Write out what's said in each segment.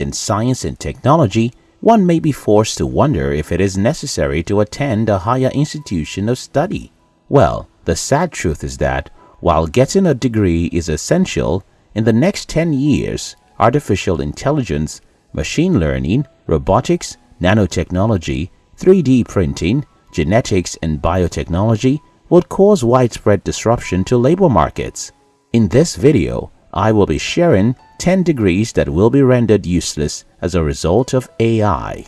in science and technology, one may be forced to wonder if it is necessary to attend a higher institution of study. Well, the sad truth is that while getting a degree is essential, in the next 10 years, artificial intelligence, machine learning, robotics, nanotechnology, 3D printing, genetics and biotechnology would cause widespread disruption to labor markets. In this video, I will be sharing 10 degrees that will be rendered useless as a result of AI.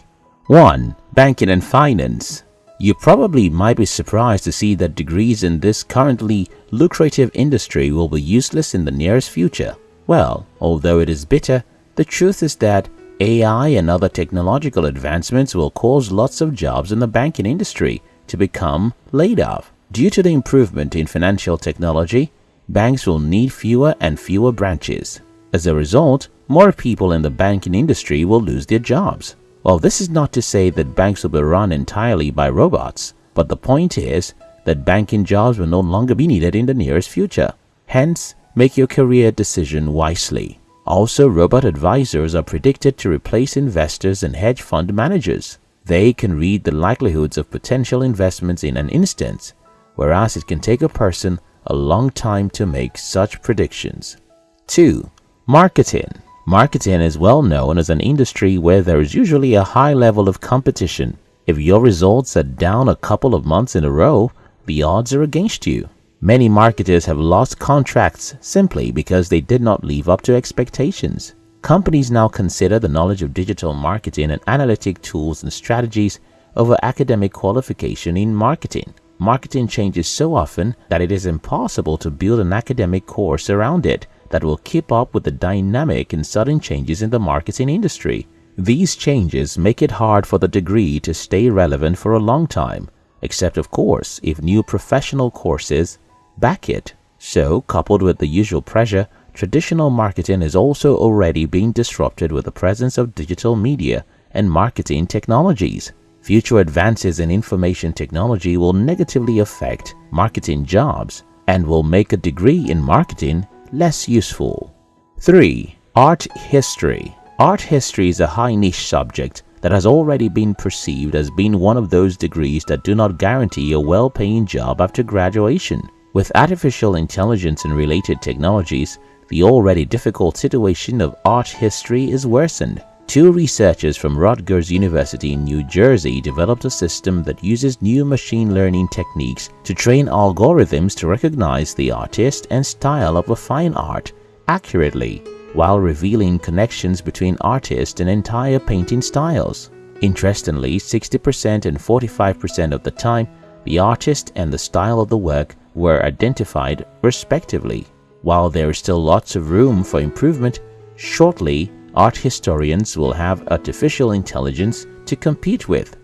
1. Banking and Finance You probably might be surprised to see that degrees in this currently lucrative industry will be useless in the nearest future. Well, although it is bitter, the truth is that AI and other technological advancements will cause lots of jobs in the banking industry to become laid off. Due to the improvement in financial technology, banks will need fewer and fewer branches. As a result, more people in the banking industry will lose their jobs. Well, this is not to say that banks will be run entirely by robots, but the point is that banking jobs will no longer be needed in the nearest future. Hence, make your career decision wisely. Also, robot advisors are predicted to replace investors and hedge fund managers. They can read the likelihoods of potential investments in an instant, whereas it can take a person a long time to make such predictions. 2. Marketing Marketing is well known as an industry where there is usually a high level of competition. If your results are down a couple of months in a row, the odds are against you. Many marketers have lost contracts simply because they did not live up to expectations. Companies now consider the knowledge of digital marketing and analytic tools and strategies over academic qualification in marketing. Marketing changes so often that it is impossible to build an academic course around it that will keep up with the dynamic and sudden changes in the marketing industry. These changes make it hard for the degree to stay relevant for a long time, except of course if new professional courses back it. So, coupled with the usual pressure, traditional marketing is also already being disrupted with the presence of digital media and marketing technologies. Future advances in information technology will negatively affect marketing jobs and will make a degree in marketing less useful. 3. Art History Art history is a high niche subject that has already been perceived as being one of those degrees that do not guarantee a well-paying job after graduation. With artificial intelligence and related technologies, the already difficult situation of art history is worsened. Two researchers from Rutgers University in New Jersey developed a system that uses new machine learning techniques to train algorithms to recognize the artist and style of a fine art accurately while revealing connections between artist and entire painting styles. Interestingly, 60% and 45% of the time, the artist and the style of the work were identified respectively. While there is still lots of room for improvement, shortly art historians will have artificial intelligence to compete with.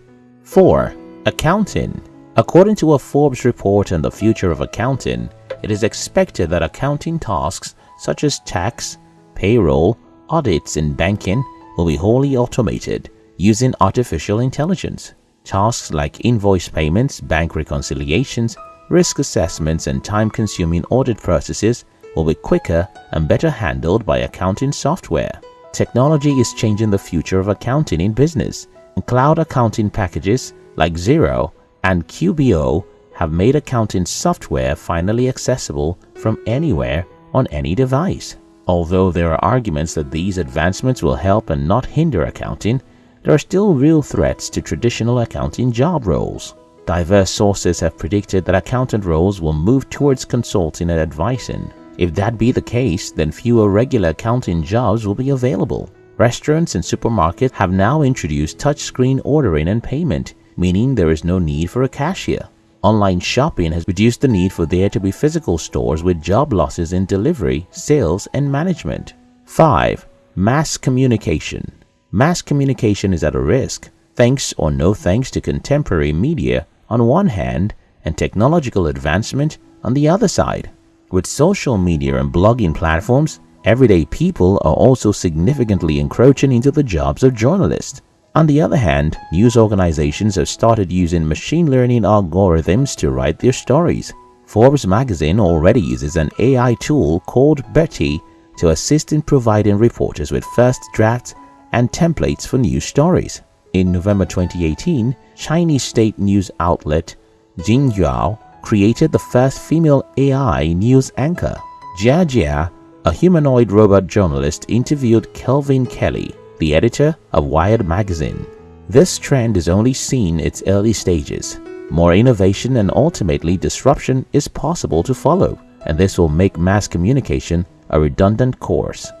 4. Accounting According to a Forbes report on the future of accounting, it is expected that accounting tasks such as tax, payroll, audits, and banking will be wholly automated using artificial intelligence. Tasks like invoice payments, bank reconciliations, risk assessments and time-consuming audit processes will be quicker and better handled by accounting software. Technology is changing the future of accounting in business, and cloud accounting packages like Xero and QBO have made accounting software finally accessible from anywhere on any device. Although there are arguments that these advancements will help and not hinder accounting, there are still real threats to traditional accounting job roles. Diverse sources have predicted that accountant roles will move towards consulting and advising. If that be the case, then fewer regular accounting jobs will be available. Restaurants and supermarkets have now introduced touchscreen ordering and payment, meaning there is no need for a cashier. Online shopping has reduced the need for there to be physical stores with job losses in delivery, sales, and management. 5. Mass communication. Mass communication is at a risk, thanks or no thanks to contemporary media on one hand and technological advancement on the other side. With social media and blogging platforms, everyday people are also significantly encroaching into the jobs of journalists. On the other hand, news organizations have started using machine learning algorithms to write their stories. Forbes magazine already uses an AI tool called Bertie to assist in providing reporters with first drafts and templates for news stories. In November 2018, Chinese state news outlet Xinhua created the first female AI news anchor. Jia Jia, a humanoid robot journalist, interviewed Kevin Kelly, the editor of Wired magazine. This trend is only seen its early stages. More innovation and ultimately disruption is possible to follow, and this will make mass communication a redundant course.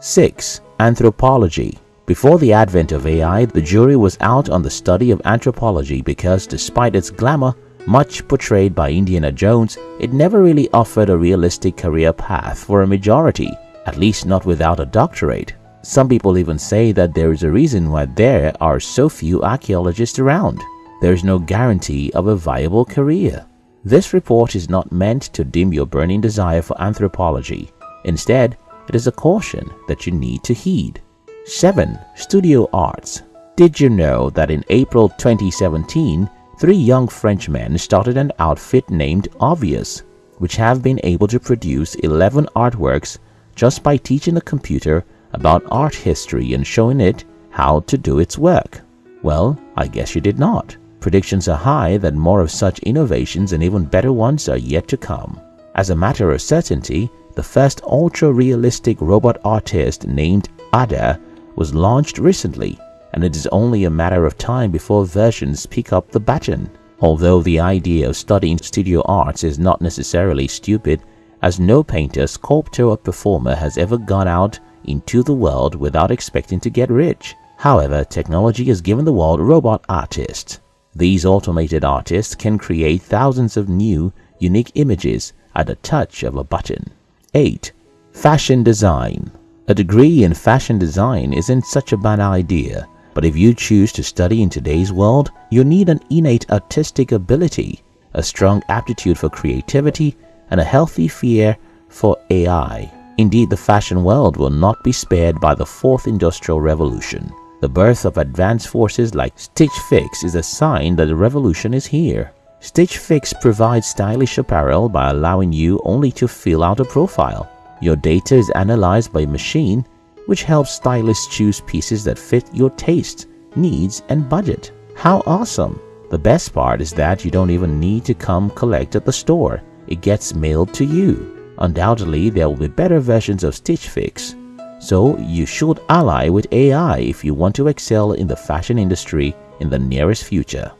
6. Anthropology Before the advent of AI, the jury was out on the study of anthropology because despite its glamour, much portrayed by Indiana Jones, it never really offered a realistic career path for a majority, at least not without a doctorate. Some people even say that there is a reason why there are so few archaeologists around. There is no guarantee of a viable career. This report is not meant to dim your burning desire for anthropology. Instead, it is a caution that you need to heed. 7. Studio Arts Did you know that in April 2017, three young Frenchmen started an outfit named Obvious, which have been able to produce 11 artworks just by teaching a computer about art history and showing it how to do its work? Well, I guess you did not. Predictions are high that more of such innovations and even better ones are yet to come. As a matter of certainty, the first ultra-realistic robot artist named Ada was launched recently and it is only a matter of time before versions pick up the baton. Although the idea of studying studio arts is not necessarily stupid, as no painter, sculptor or performer has ever gone out into the world without expecting to get rich. However, technology has given the world robot artists. These automated artists can create thousands of new, unique images at the touch of a button. 8. Fashion Design A degree in fashion design isn't such a bad idea, but if you choose to study in today's world, you need an innate artistic ability, a strong aptitude for creativity, and a healthy fear for AI. Indeed, the fashion world will not be spared by the fourth industrial revolution. The birth of advanced forces like Stitch Fix is a sign that the revolution is here. Stitch Fix provides stylish apparel by allowing you only to fill out a profile. Your data is analyzed by a machine, which helps stylists choose pieces that fit your taste, needs, and budget. How awesome! The best part is that you don't even need to come collect at the store. It gets mailed to you. Undoubtedly, there will be better versions of Stitch Fix. So you should ally with AI if you want to excel in the fashion industry in the nearest future.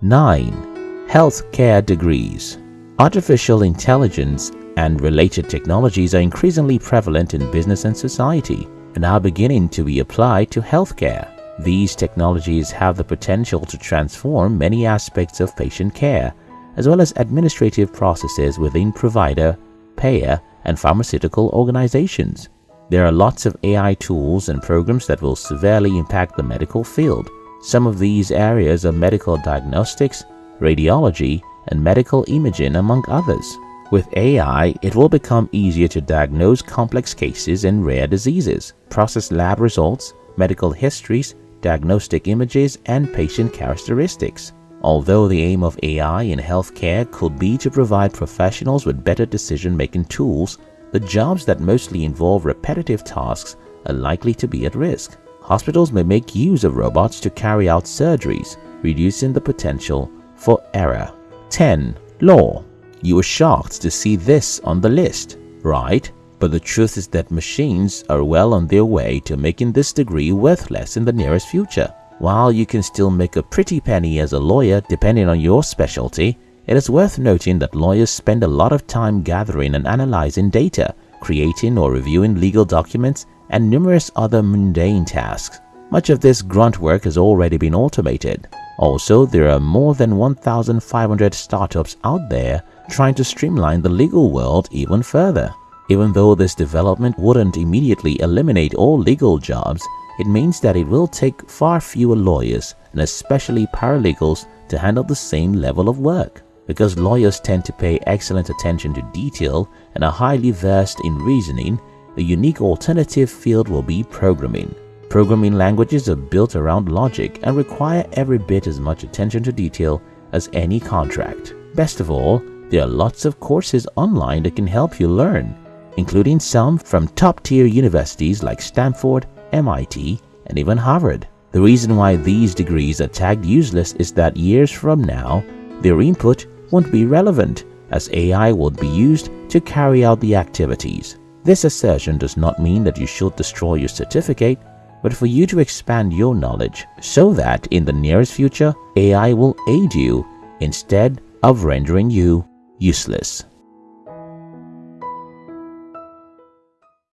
9. Healthcare Degrees Artificial intelligence and related technologies are increasingly prevalent in business and society and are beginning to be applied to healthcare. These technologies have the potential to transform many aspects of patient care, as well as administrative processes within provider payer, and pharmaceutical organizations. There are lots of AI tools and programs that will severely impact the medical field. Some of these areas are medical diagnostics, radiology, and medical imaging among others. With AI, it will become easier to diagnose complex cases and rare diseases, process lab results, medical histories, diagnostic images, and patient characteristics. Although the aim of AI in healthcare could be to provide professionals with better decision-making tools, the jobs that mostly involve repetitive tasks are likely to be at risk. Hospitals may make use of robots to carry out surgeries, reducing the potential for error. 10. Law You were shocked to see this on the list, right? But the truth is that machines are well on their way to making this degree worthless in the nearest future. While you can still make a pretty penny as a lawyer depending on your specialty, it is worth noting that lawyers spend a lot of time gathering and analyzing data, creating or reviewing legal documents, and numerous other mundane tasks. Much of this grunt work has already been automated. Also, there are more than 1,500 startups out there trying to streamline the legal world even further. Even though this development wouldn't immediately eliminate all legal jobs, it means that it will take far fewer lawyers and especially paralegals to handle the same level of work. Because lawyers tend to pay excellent attention to detail and are highly versed in reasoning, a unique alternative field will be programming. Programming languages are built around logic and require every bit as much attention to detail as any contract. Best of all, there are lots of courses online that can help you learn, including some from top-tier universities like Stanford, MIT, and even Harvard. The reason why these degrees are tagged useless is that years from now, their input won't be relevant as AI will be used to carry out the activities. This assertion does not mean that you should destroy your certificate, but for you to expand your knowledge so that in the nearest future, AI will aid you instead of rendering you useless.